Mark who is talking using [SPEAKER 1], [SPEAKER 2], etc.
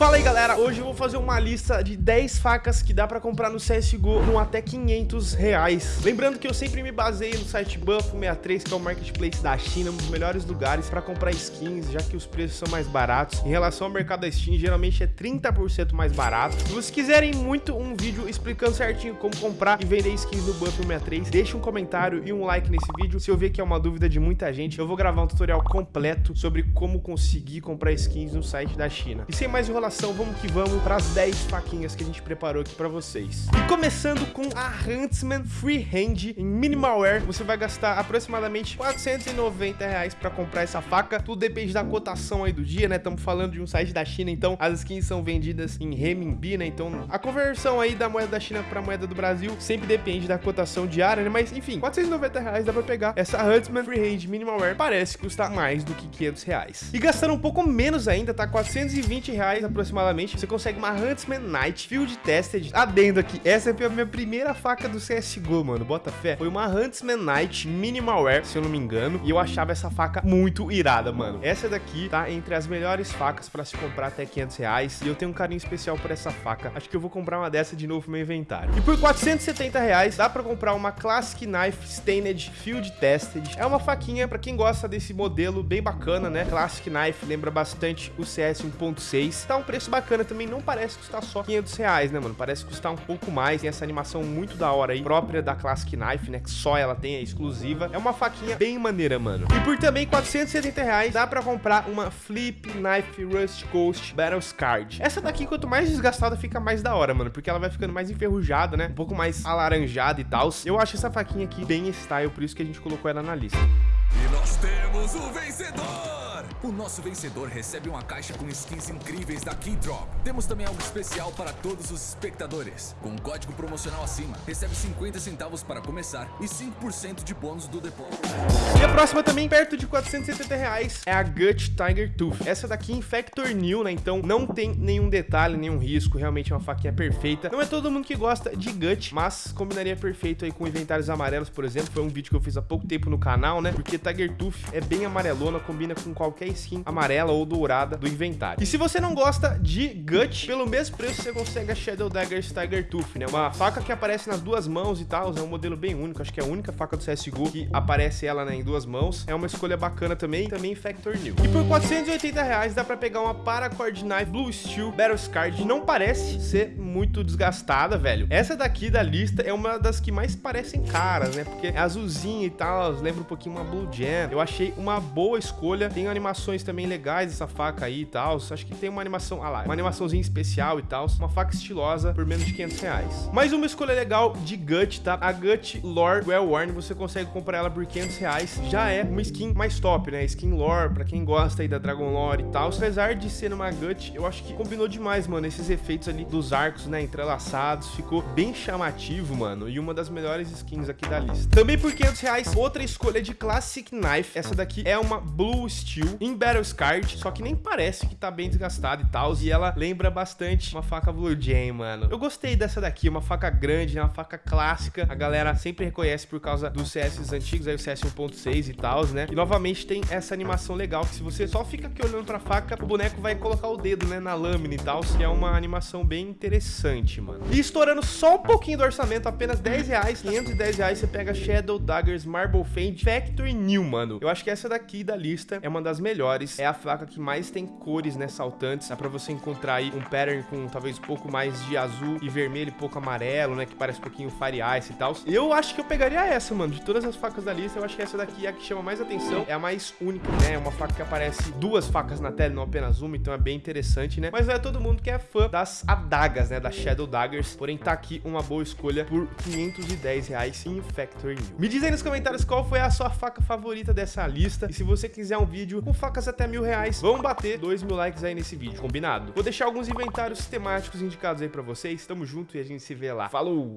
[SPEAKER 1] Fala aí galera, hoje eu vou fazer uma lista de 10 facas que dá pra comprar no CSGO com até 500 reais. Lembrando que eu sempre me baseio no site Buff63, que é o marketplace da China Um dos melhores lugares pra comprar skins, já que os preços são mais baratos. Em relação ao mercado da Steam, geralmente é 30% mais barato. Se vocês quiserem muito um vídeo explicando certinho como comprar e vender skins no Buff63 Deixa um comentário e um like nesse vídeo. Se eu ver que é uma dúvida de muita gente, eu vou gravar um tutorial completo sobre como conseguir comprar skins no site da China. E sem mais enrolação vamos que vamos para as 10 faquinhas que a gente preparou aqui para vocês. E começando com a Huntsman Freehand em Minimalware, você vai gastar aproximadamente 490 reais para comprar essa faca. Tudo depende da cotação aí do dia, né? Estamos falando de um site da China, então as skins são vendidas em renminbi, né? Então a conversão aí da moeda da China para moeda do Brasil sempre depende da cotação diária, né? Mas enfim, 490 reais dá para pegar essa Huntsman Freehand Minimalware. Parece custar mais do que 500 reais. E gastando um pouco menos ainda, tá? 420 reais aproximadamente, você consegue uma Huntsman Knight Field Tested. Adendo aqui, essa é a minha primeira faca do CSGO, mano, bota fé. Foi uma Huntsman Knight Minimalware, se eu não me engano, e eu achava essa faca muito irada, mano. Essa daqui tá entre as melhores facas pra se comprar até 500 reais, e eu tenho um carinho especial por essa faca. Acho que eu vou comprar uma dessa de novo no meu inventário. E por 470 reais, dá pra comprar uma Classic Knife Stained Field Tested. É uma faquinha pra quem gosta desse modelo bem bacana, né? Classic Knife lembra bastante o CS 1.6. Tá um preço bacana também, não parece custar só 500 reais, né, mano? Parece custar um pouco mais, tem essa animação muito da hora aí, própria da Classic Knife, né, que só ela tem, é exclusiva. É uma faquinha bem maneira, mano. E por também 470 reais, dá pra comprar uma Flip Knife Rust Coast Battle Card. Essa daqui, quanto mais desgastada, fica mais da hora, mano, porque ela vai ficando mais enferrujada, né, um pouco mais alaranjada e tal. Eu acho essa faquinha aqui bem style, por isso que a gente colocou ela na lista.
[SPEAKER 2] E nós temos o vencedor! O nosso vencedor recebe uma caixa com skins incríveis da Keydrop. Temos também algo especial para todos os espectadores. Com um código promocional acima, recebe 50 centavos para começar e 5% de bônus do depósito.
[SPEAKER 1] E a próxima também, perto de 470 reais, é a Gut Tiger Tooth. Essa daqui em Factor New, né? Então não tem nenhum detalhe, nenhum risco. Realmente é uma faquinha perfeita. Não é todo mundo que gosta de Gut, mas combinaria perfeito aí com inventários amarelos, por exemplo. Foi um vídeo que eu fiz há pouco tempo no canal, né? Porque Tiger Tooth é bem amarelona, combina com qualquer skin amarela ou dourada do inventário. E se você não gosta de Gut, pelo mesmo preço você consegue a Shadow Daggers Tiger Tooth, né? Uma faca que aparece nas duas mãos e tal, é um modelo bem único, acho que é a única faca do CSGO que aparece ela né, em duas mãos. É uma escolha bacana também, também Factor New. E por 480 reais dá pra pegar uma Paracord Knife Blue Steel Battle Scarred. Não parece ser muito desgastada, velho. Essa daqui da lista é uma das que mais parecem caras, né? Porque é azulzinha e tal, lembra um pouquinho uma Blue Jam. Eu achei uma boa escolha. Tem animações também legais essa faca aí e tal. Acho que tem uma animação, ah lá, uma animaçãozinha especial e tal. Uma faca estilosa por menos de 500 reais. Mais uma escolha legal de Gut, tá? A Gut Lore Well Worn, você consegue comprar ela por 500 reais. Já é uma skin mais top, né? Skin Lore, pra quem gosta aí da Dragon Lore e tal. Apesar de ser uma Gut, eu acho que combinou demais, mano. Esses efeitos ali dos arcos, né? Entrelaçados. Ficou bem chamativo, mano. E uma das melhores skins aqui da lista. Também por 500 reais, outra escolha de Classic Knife. Essa daqui é uma Blue Steel em Battle Scarred, só que nem parece que tá bem desgastada e tal. E ela lembra bastante uma faca Blue Jam, mano. Eu gostei dessa daqui, uma faca grande? Uma faca clássica. A galera sempre reconhece por causa dos CS antigos, aí o CS 1.6 e tal, né? E novamente tem essa animação legal, que se você só fica aqui olhando pra faca, o boneco vai colocar o dedo, né, na lâmina e tal, que é uma animação bem interessante, mano. E estourando só um pouquinho do orçamento, apenas 10 reais, 510 reais, você pega Shadow Daggers Marble Fade Factory New, mano. Eu acho que essa daqui da lista é uma das melhores, é a faca que mais tem cores, né, saltantes, dá pra você encontrar aí um pattern com talvez um pouco mais de azul e vermelho e pouco amarelo, né, que parece um pouquinho Fire Ice e tal. Eu acho que eu pegaria essa, mano, de todas as facas da lista, eu acho que essa daqui é a que chama mais atenção, é a mais única, né, é uma faca que aparece duas facas na tela, não apenas uma, então é bem interessante, né, mas não é todo mundo que é fã das adagas, né, da Shadow Daggers, porém tá aqui uma boa escolha por 510 reais em Factory New. Me diz aí nos comentários qual foi a sua faca favorita dessa lista, e se você quiser um vídeo com até mil reais, vamos bater 2 mil likes aí nesse vídeo, combinado? Vou deixar alguns inventários temáticos indicados aí pra vocês, tamo junto e a gente se vê lá. Falou!